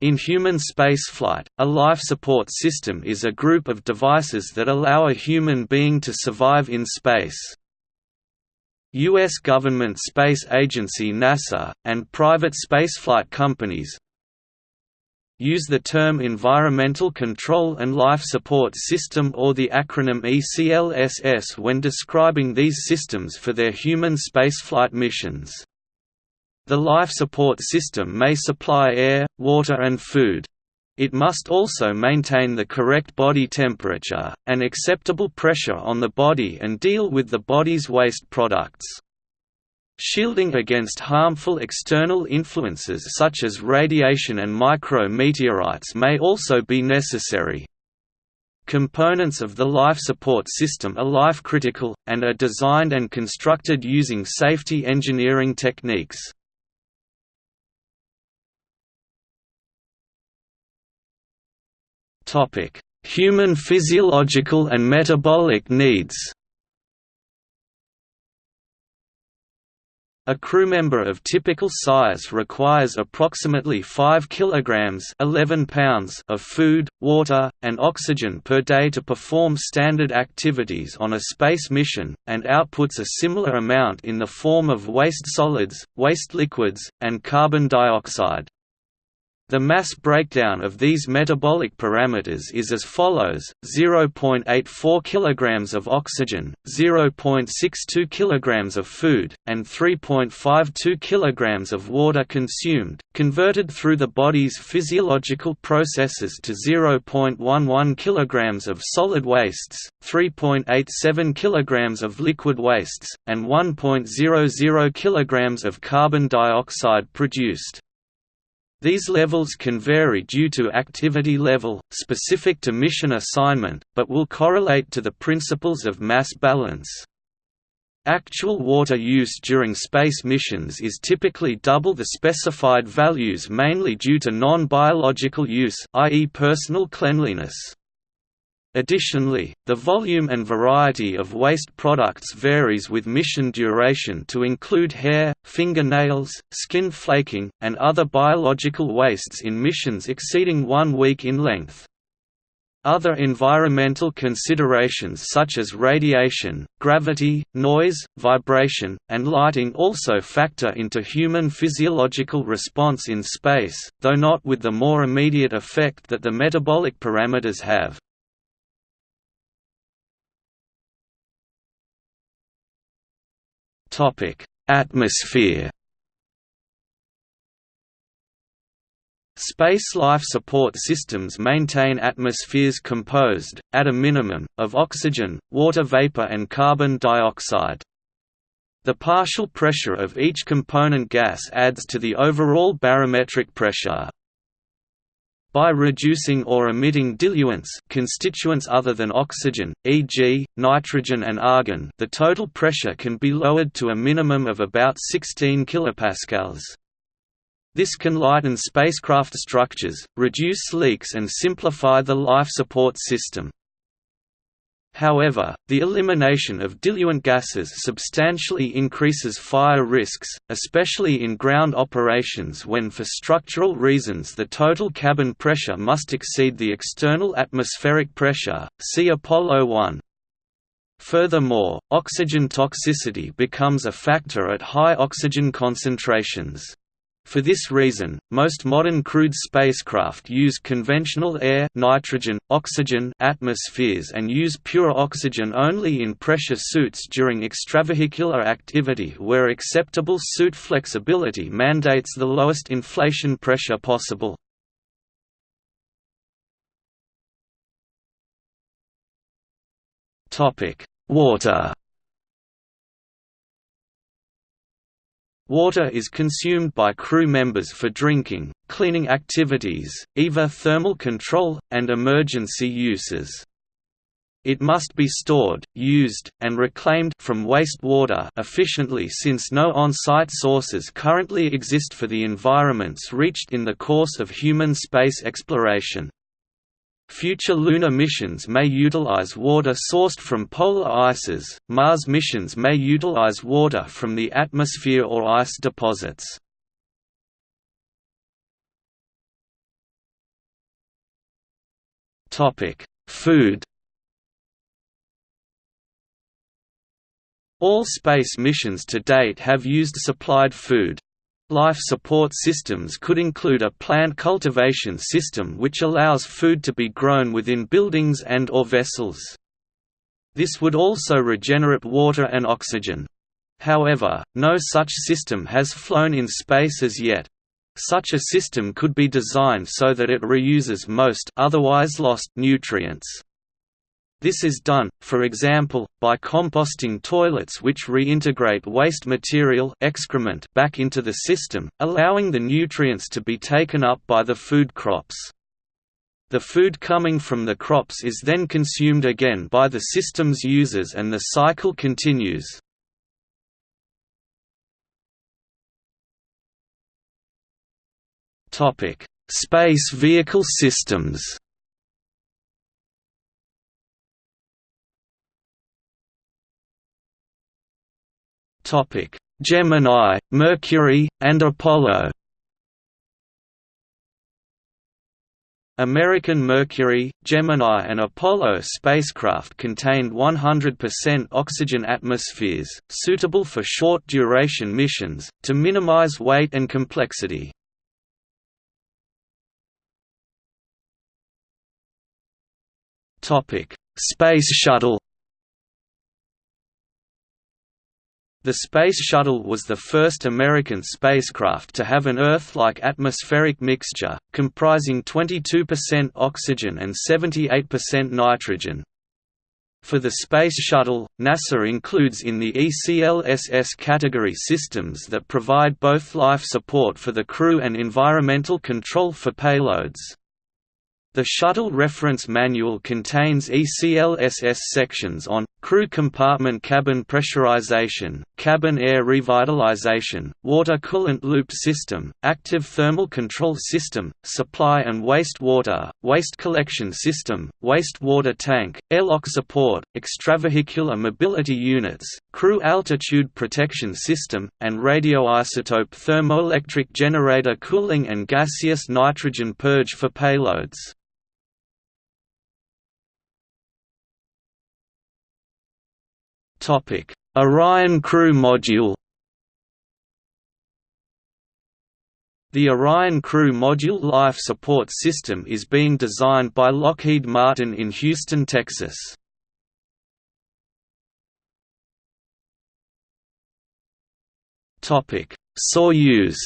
In human spaceflight, a life support system is a group of devices that allow a human being to survive in space. U.S. government space agency NASA, and private spaceflight companies use the term Environmental Control and Life Support System or the acronym ECLSS when describing these systems for their human spaceflight missions. The life support system may supply air, water and food. It must also maintain the correct body temperature, and acceptable pressure on the body and deal with the body's waste products. Shielding against harmful external influences such as radiation and micrometeorites may also be necessary. Components of the life support system are life-critical, and are designed and constructed using safety engineering techniques. Human physiological and metabolic needs. A crew member of typical size requires approximately 5 kilograms 11 pounds of food, water, and oxygen per day to perform standard activities on a space mission, and outputs a similar amount in the form of waste solids, waste liquids, and carbon dioxide. The mass breakdown of these metabolic parameters is as follows: 0.84 kg of oxygen, 0.62 kg of food, and 3.52 kg of water consumed, converted through the body's physiological processes to 0.11 kg of solid wastes, 3.87 kg of liquid wastes, and 1.00 kg of carbon dioxide produced. These levels can vary due to activity level, specific to mission assignment, but will correlate to the principles of mass balance. Actual water use during space missions is typically double the specified values mainly due to non-biological use i.e. personal cleanliness. Additionally, the volume and variety of waste products varies with mission duration to include hair, fingernails, skin flaking, and other biological wastes in missions exceeding one week in length. Other environmental considerations such as radiation, gravity, noise, vibration, and lighting also factor into human physiological response in space, though not with the more immediate effect that the metabolic parameters have. Atmosphere. Space life support systems maintain atmospheres composed, at a minimum, of oxygen, water vapor and carbon dioxide. The partial pressure of each component gas adds to the overall barometric pressure. By reducing or emitting diluents constituents other than oxygen, e.g., nitrogen and argon the total pressure can be lowered to a minimum of about 16 kPa. This can lighten spacecraft structures, reduce leaks and simplify the life support system. However, the elimination of diluent gases substantially increases fire risks, especially in ground operations when for structural reasons the total cabin pressure must exceed the external atmospheric pressure, see Apollo 1. Furthermore, oxygen toxicity becomes a factor at high oxygen concentrations. For this reason, most modern crewed spacecraft use conventional air nitrogen, oxygen atmospheres and use pure oxygen only in pressure suits during extravehicular activity where acceptable suit flexibility mandates the lowest inflation pressure possible. Water Water is consumed by crew members for drinking, cleaning activities, EVA thermal control, and emergency uses. It must be stored, used, and reclaimed from wastewater efficiently since no on-site sources currently exist for the environments reached in the course of human space exploration. Future lunar missions may utilize water sourced from polar ices, Mars missions may utilize water from the atmosphere or ice deposits. Food All space missions to date have used supplied food. Life support systems could include a plant cultivation system which allows food to be grown within buildings and or vessels. This would also regenerate water and oxygen. However, no such system has flown in space as yet. Such a system could be designed so that it reuses most otherwise lost nutrients. This is done, for example, by composting toilets which reintegrate waste material excrement back into the system, allowing the nutrients to be taken up by the food crops. The food coming from the crops is then consumed again by the system's users and the cycle continues. Space vehicle systems Gemini, Mercury, and Apollo. American Mercury, Gemini and Apollo spacecraft contained 100% oxygen atmospheres, suitable for short-duration missions, to minimize weight and complexity. Space Shuttle The Space Shuttle was the first American spacecraft to have an Earth-like atmospheric mixture, comprising 22% oxygen and 78% nitrogen. For the Space Shuttle, NASA includes in the ECLSS category systems that provide both life support for the crew and environmental control for payloads. The Shuttle Reference Manual contains ECLSS sections on, crew compartment cabin pressurization, cabin air revitalization, water coolant loop system, active thermal control system, supply and waste water, waste collection system, waste water tank, airlock support, extravehicular mobility units, crew altitude protection system, and radioisotope thermoelectric generator cooling and gaseous nitrogen purge for payloads. Topic: Orion Crew Module. The Orion Crew Module life support system is being designed by Lockheed Martin in Houston, Texas. Soyuz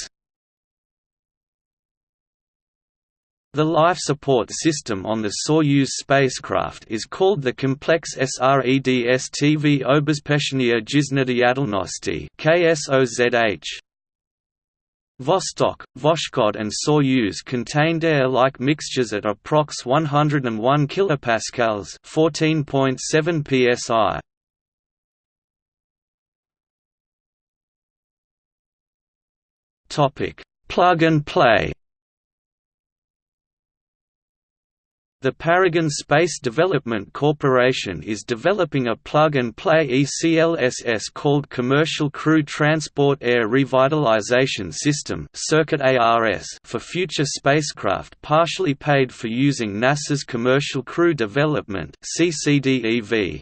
The life support system on the Soyuz spacecraft is called the Complex SREDSTV Obezpečenie Jiznadiatelnosti (KSOZH). Vostok, Voskhod and Soyuz contained air-like mixtures at approx 101 kilopascals, 14.7 psi. Topic: Plug and play. The Paragon Space Development Corporation is developing a plug-and-play ECLSS called Commercial Crew Transport Air Revitalization System for future spacecraft partially paid for using NASA's Commercial Crew Development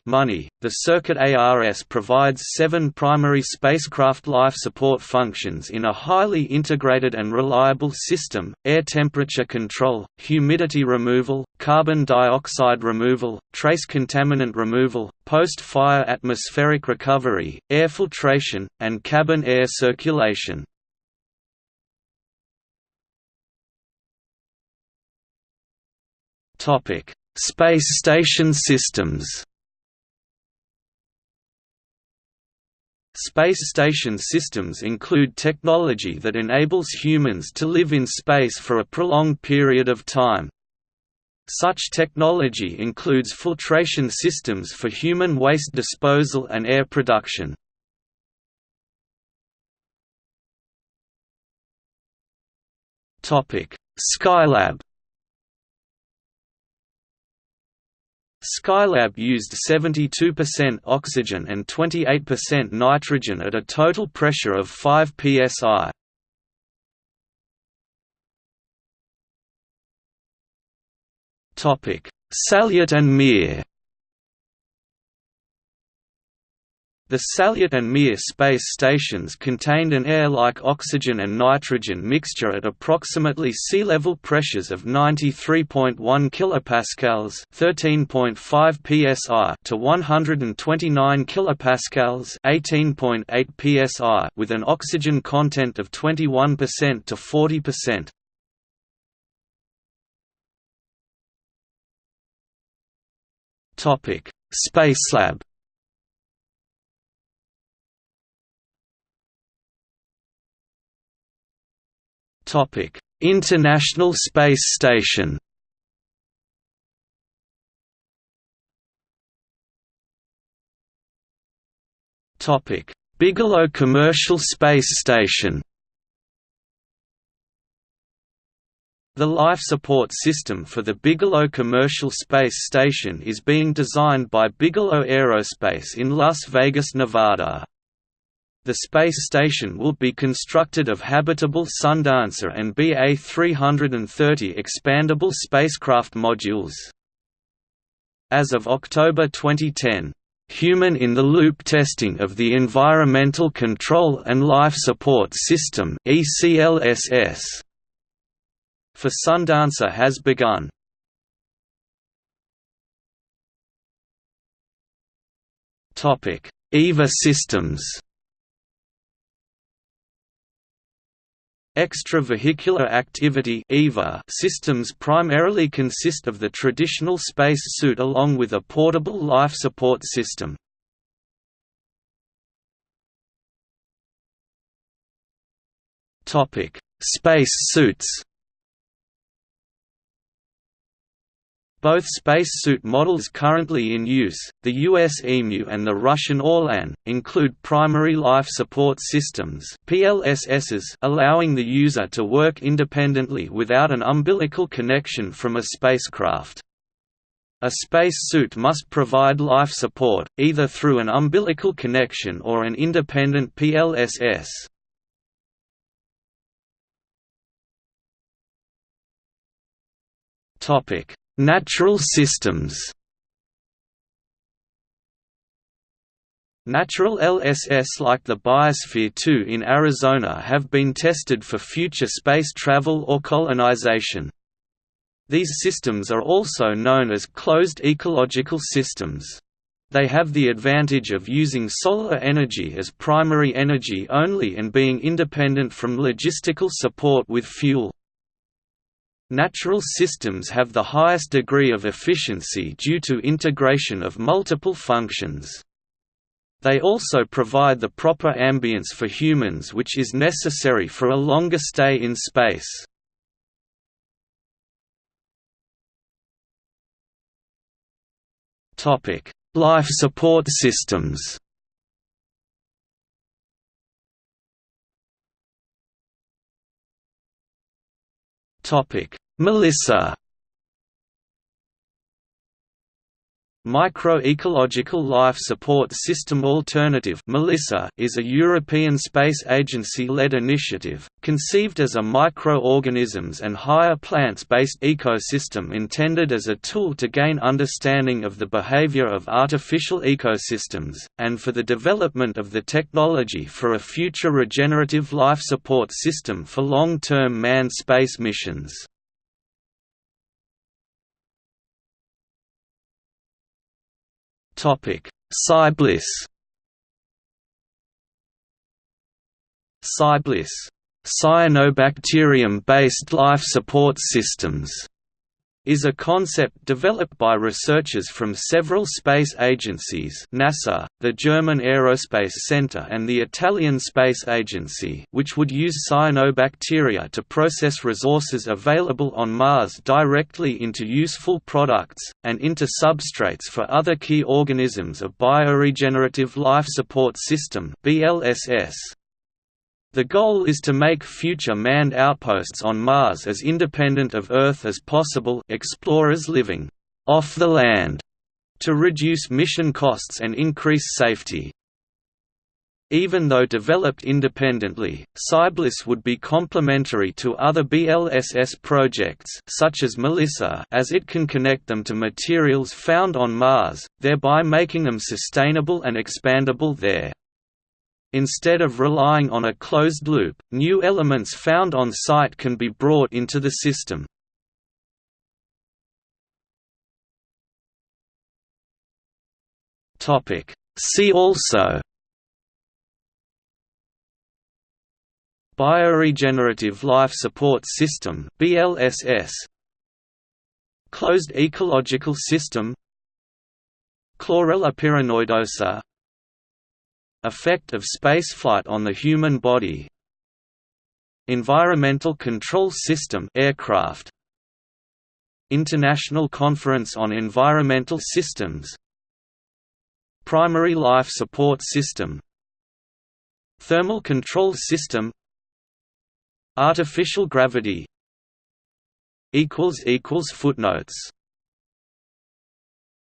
money. The Circuit ARS provides seven primary spacecraft life support functions in a highly integrated and reliable system, air temperature control, humidity removal, carbon dioxide removal, trace contaminant removal, post-fire atmospheric recovery, air filtration, and cabin air circulation. Space station systems Space station systems include technology that enables humans to live in space for a prolonged period of time. Such technology includes filtration systems for human waste disposal and air production. Skylab Skylab used 72% oxygen and 28% nitrogen at a total pressure of 5 psi. Salyut and Mir The Salyut and Mir space stations contained an air-like oxygen and nitrogen mixture at approximately sea level pressures of 93.1 kilopascals, 13.5 psi, to 129 kilopascals, 18.8 psi, with an oxygen content of 21% to 40%. Topic: Spacelab Topic: International Space Station. Topic: Bigelow Commercial Space Station. The life support system for the Bigelow Commercial Space Station is being designed by Bigelow Aerospace in Las Vegas, Nevada. The space station will be constructed of habitable Sundancer and BA-330 expandable spacecraft modules. As of October 2010, Human-in-the-loop testing of the Environmental Control and Life Support System for Sundancer has begun. EVA systems Extravehicular activity EVA systems primarily consist of the traditional space suit along with a portable life support system. Space suits Both spacesuit models currently in use, the US EMU and the Russian Orlan, include primary life support systems PLSSs allowing the user to work independently without an umbilical connection from a spacecraft. A spacesuit must provide life support, either through an umbilical connection or an independent PLSS. Topic Natural systems Natural LSS like the Biosphere 2 in Arizona have been tested for future space travel or colonization. These systems are also known as closed ecological systems. They have the advantage of using solar energy as primary energy only and being independent from logistical support with fuel. Natural systems have the highest degree of efficiency due to integration of multiple functions. They also provide the proper ambience for humans which is necessary for a longer stay in space. Life support systems Topic: Melissa Microecological Life Support System Alternative Melissa is a European Space Agency-led initiative, conceived as a microorganisms and higher plants-based ecosystem intended as a tool to gain understanding of the behavior of artificial ecosystems, and for the development of the technology for a future regenerative life support system for long-term manned space missions. Topic: CyBLiSS. CyBLiSS, cyanobacterium-based life support systems is a concept developed by researchers from several space agencies NASA, the German Aerospace Center and the Italian Space Agency which would use cyanobacteria to process resources available on Mars directly into useful products, and into substrates for other key organisms of Bioregenerative Life Support System BLSS, the goal is to make future manned outposts on Mars as independent of Earth as possible explorers living off the land to reduce mission costs and increase safety. Even though developed independently, CyBLiSS would be complementary to other BLSS projects such as Melissa as it can connect them to materials found on Mars, thereby making them sustainable and expandable there. Instead of relying on a closed loop, new elements found on site can be brought into the system. See also Bioregenerative Life Support System BLSS Closed Ecological System. Chlorella pyrenoidosa Effect of spaceflight on the human body. Environmental Control System aircraft. International Conference on Environmental Systems. Primary Life Support System. Thermal Control System. Artificial gravity. Footnotes